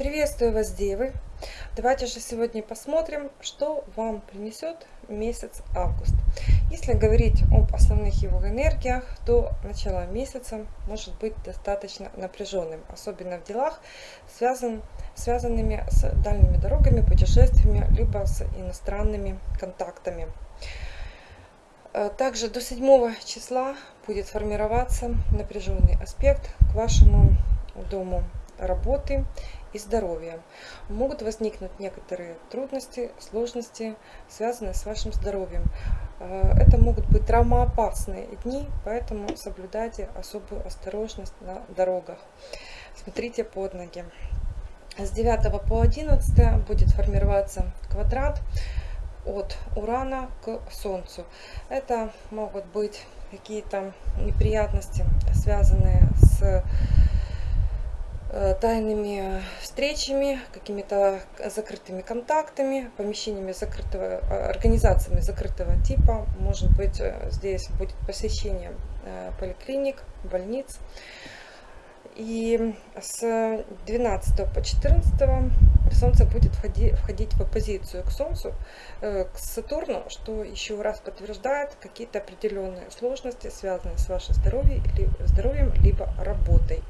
Приветствую вас, девы! Давайте же сегодня посмотрим, что вам принесет месяц август. Если говорить об основных его энергиях, то начало месяца может быть достаточно напряженным, особенно в делах, связан, связанными с дальними дорогами, путешествиями, либо с иностранными контактами. Э, также до 7 числа будет формироваться напряженный аспект к вашему дому работы и здоровья. Могут возникнуть некоторые трудности, сложности, связанные с вашим здоровьем. Э, это могут быть травмоопасные дни, поэтому соблюдайте особую осторожность на дорогах. Смотрите под ноги. С 9 по 11 будет формироваться квадрат от Урана к Солнцу. Это могут быть какие-то неприятности, связанные с тайными встречами, какими-то закрытыми контактами, помещениями закрытого, э, организациями закрытого типа. Может быть, э, здесь будет посещение поликлиник, больниц. И с 12 по 14 Солнце будет входить, в оппозицию к Солнцу, к Сатурну, что еще раз подтверждает какие-то определенные сложности, связанные с вашим здоровьем либо работой.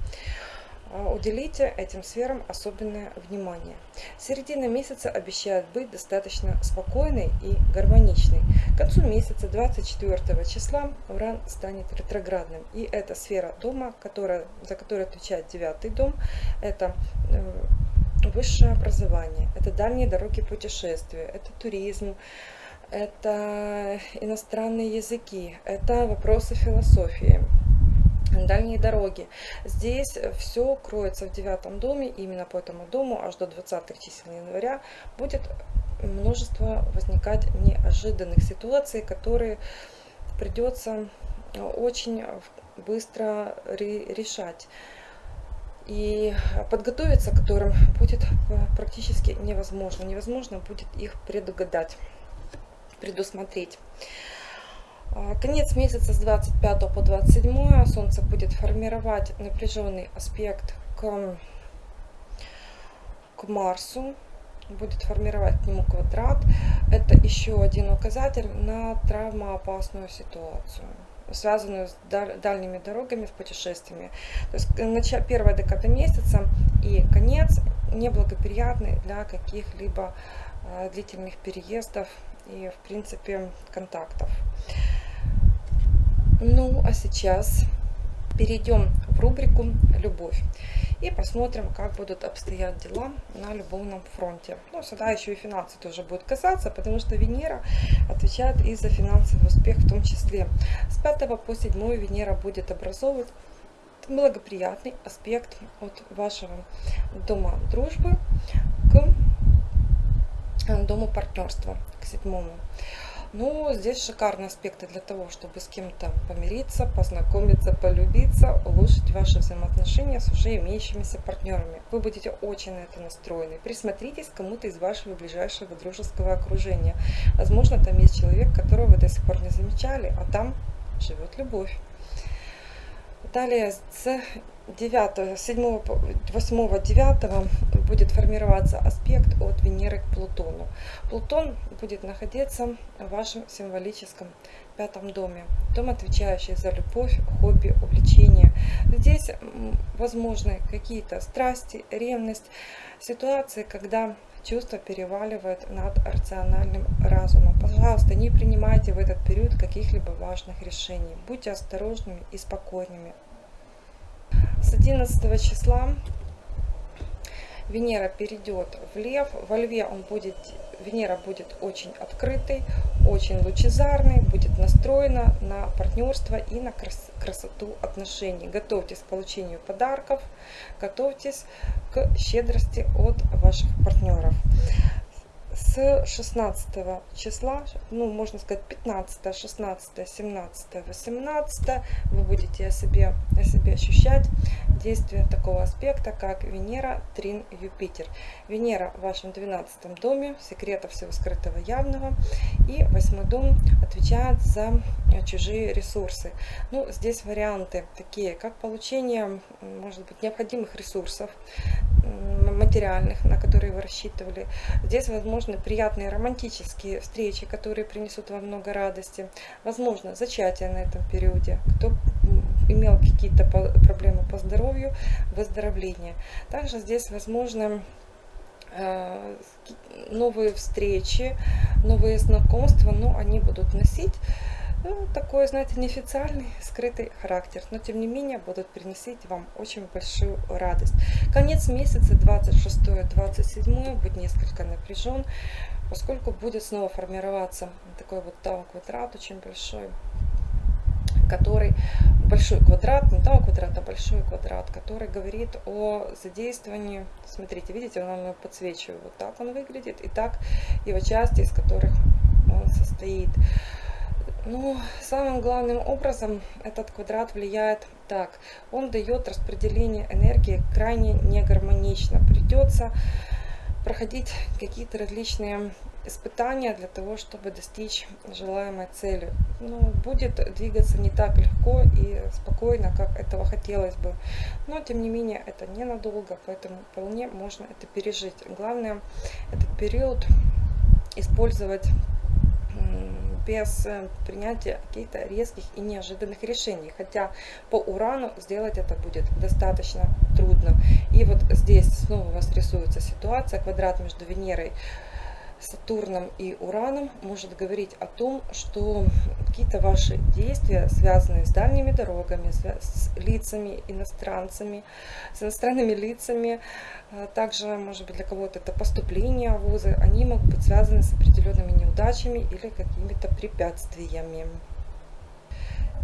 А, уделите этим сферам особенное внимание. Середина месяца обещает быть достаточно спокойной и гармоничной. К концу месяца, 24 числа, Уран станет ретроградным. И эта сфера дома, которая, за которую отвечает девятый дом, это э, высшее образование, это дальние дороги путешествия, это туризм, это иностранные языки, это вопросы философии, дальние дороги. Здесь все кроется в девятом доме, именно по этому дому аж до 20 чисел января будет множество возникать неожиданных ситуаций, которые придется очень быстро решать. И подготовиться к которым будет практически невозможно. Невозможно будет их предугадать, предусмотреть. А, конец месяца с 25 по 27 Солнце будет формировать напряженный аспект к, к Марсу, будет формировать к нему квадрат. Это еще один указатель на травмоопасную ситуацию связанную с дальними дорогами, с путешествиями. То есть первая декада месяца и конец неблагоприятный для каких-либо а, длительных переездов и, в принципе, контактов. Ну, а сейчас перейдем в рубрику «Любовь» и посмотрим, как будут обстоять дела на любовном фронте. Ну, сюда еще и финансы тоже будут касаться, потому что Венера отвечает и за финансовый успех в том числе. С 5 по 7 Венера будет образовывать благоприятный аспект от вашего дома дружбы к дому партнерства, к седьмому. Ну, здесь шикарные аспекты для того, чтобы с кем-то помириться, познакомиться, полюбиться, улучшить ваши взаимоотношения с уже имеющимися партнерами. Вы будете очень на это настроены. Присмотритесь к кому-то из вашего ближайшего дружеского окружения. Возможно, там есть человек, которого вы до сих пор не замечали, а там живет любовь. Далее с 9, 7, 8, 9 будет формироваться аспект от Венеры к Плутону. Плутон будет находиться в вашем символическом пятом доме. Дом, отвечающий за любовь, хобби, увлечения. Здесь возможны какие-то страсти, ревность, ситуации, когда чувство переваливает над рациональным разумом. Пожалуйста, не принимайте в этот период каких-либо важных решений. Будьте осторожными и спокойными. С 11 числа Венера перейдет в Лев. Во Льве он будет, Венера будет очень открытой, очень лучезарной, будет настроена на партнерство и на крас красоту отношений. Готовьтесь к получению подарков, готовьтесь к щедрости от ваших партнеров с 16 числа, ну, можно сказать, 15, 16, 17, 18 вы будете о себе, о себе ощущать действие такого аспекта, как Венера, Трин, Юпитер. Венера в вашем 12 доме, секрета всего скрытого явного, и 8 дом отвечает за чужие ресурсы. Ну, здесь варианты такие, как получение, может быть, необходимых ресурсов, материальных, на которые вы рассчитывали. Здесь возможны приятные романтические встречи, которые принесут вам много радости. Возможно, зачатие на этом периоде. Кто имел какие-то проблемы по здоровью, выздоровление. Также здесь возможно э, новые встречи, новые знакомства, но они будут носить ну, такой, знаете, неофициальный, скрытый характер, но тем не менее будут приносить вам очень большую радость. Конец месяца, 26-27, будет несколько напряжен, поскольку будет снова формироваться такой вот тау-квадрат очень большой, который большой квадрат, не тау квадрат, а большой квадрат, который говорит о задействовании, смотрите, видите, он вам подсвечивает, вот так он выглядит, и так его части, из которых он состоит. Ну, самым главным образом этот квадрат влияет так. Он дает распределение энергии крайне негармонично. Придется проходить какие-то различные испытания для того, чтобы достичь желаемой цели. Ну, будет двигаться не так легко и спокойно, как этого хотелось бы. Но, тем не менее, это ненадолго, поэтому вполне можно это пережить. Главное, этот период использовать без э, принятия каких-то резких и неожиданных решений. Хотя по урану сделать это будет достаточно трудно. И вот здесь снова у вас рисуется ситуация, квадрат между Венерой Сатурном и Ураном может говорить о том, что какие-то ваши действия, связанные с дальними дорогами, с лицами, иностранцами, с иностранными лицами, а также, может быть, для кого-то это поступление в вузы, они могут быть связаны с определенными неудачами или какими-то препятствиями.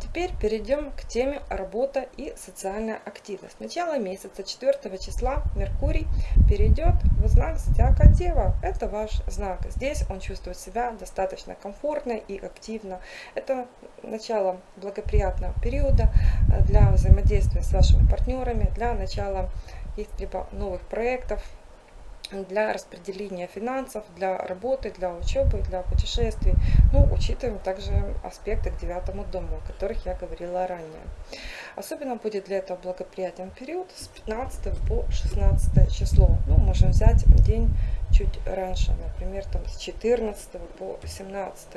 Теперь перейдем к теме работа и социальная активность. Начало месяца 4 числа Меркурий перейдет в знак зодиака Дева. Это ваш знак. Здесь он чувствует себя достаточно комфортно и активно. Это начало благоприятного периода для взаимодействия с вашими партнерами, для начала каких-либо новых проектов, для распределения финансов, для работы, для учебы, для путешествий. Ну, учитываем также аспекты к девятому дому, о которых я говорила ранее. Особенно будет для этого благоприятен период с 15 по 16 число. Ну, можем взять день чуть раньше, например, там с 14 по 17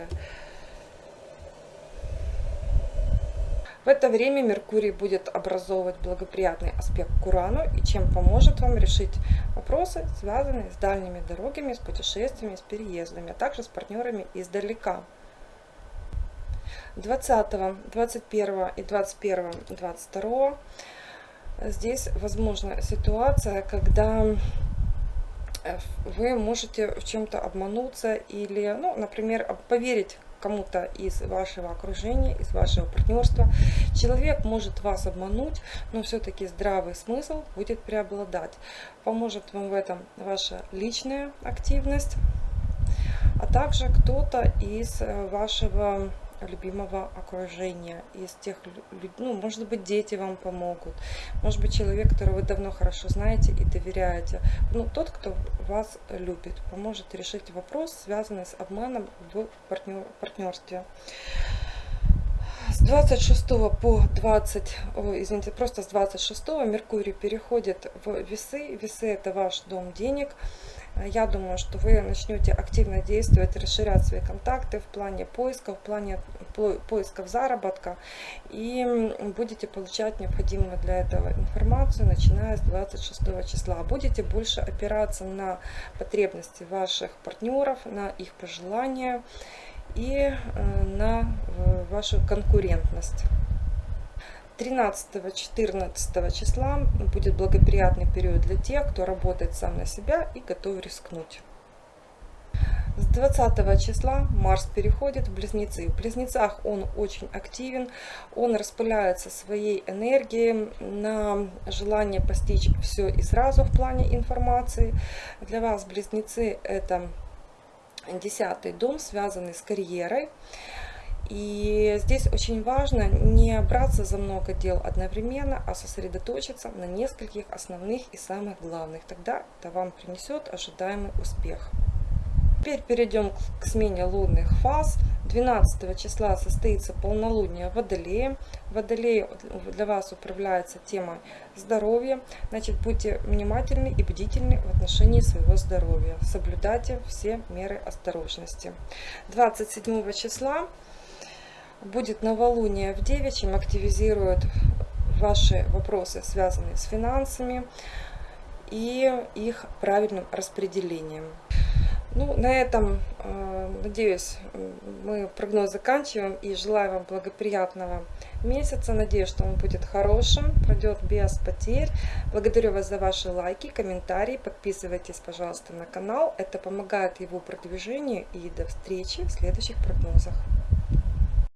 В это время Меркурий будет образовывать благоприятный аспект к Урану, и чем поможет вам решить вопросы, связанные с дальними дорогами, с путешествиями, с переездами, а также с партнерами издалека. 20, 21 и 21, 22 здесь возможна ситуация, когда вы можете в чем-то обмануться или, ну, например, поверить кому-то из вашего окружения, из вашего партнерства. Человек может вас обмануть, но все-таки здравый смысл будет преобладать. Поможет вам в этом ваша личная активность, а также кто-то из э, вашего любимого окружения, из тех, ну, может быть, дети вам помогут, может быть, человек, которого вы давно хорошо знаете и доверяете, ну, тот, кто вас любит, поможет решить вопрос, связанный с обманом в партнер, партнерстве. С 26 по 20, извините, просто с 26 Меркурий переходит в весы. Весы это ваш дом денег. Я думаю, что вы начнете активно действовать, расширять свои контакты в плане поиска, в плане поисков заработка и будете получать необходимую для этого информацию, начиная с 26 числа. Будете больше опираться на потребности ваших партнеров, на их пожелания и э, на э, вашу конкурентность. 13-14 числа будет благоприятный период для тех, кто работает сам на себя и готов рискнуть. С 20 числа Марс переходит в Близнецы. В Близнецах он очень активен, он распыляется своей энергией на желание постичь все и сразу в плане информации. Для вас Близнецы это десятый дом, связанный с карьерой. И здесь очень важно не браться за много дел одновременно, а сосредоточиться на нескольких основных и самых главных. Тогда это вам принесет ожидаемый успех. Теперь перейдем к смене лунных фаз. 12 числа состоится полнолуние Водолея. Водолей для вас управляется темой здоровья. Значит, будьте внимательны и бдительны в отношении своего здоровья. Соблюдайте все меры осторожности. 27 числа будет новолуние в Девичьем, активизирует ваши вопросы, связанные с финансами и их правильным распределением. Ну, на этом, э, надеюсь, мы прогноз заканчиваем и желаю вам благоприятного месяца. Надеюсь, что он будет хорошим, пройдет без потерь. Благодарю вас за ваши лайки, комментарии. Подписывайтесь, пожалуйста, на канал. Это помогает его продвижению. И до встречи в следующих прогнозах.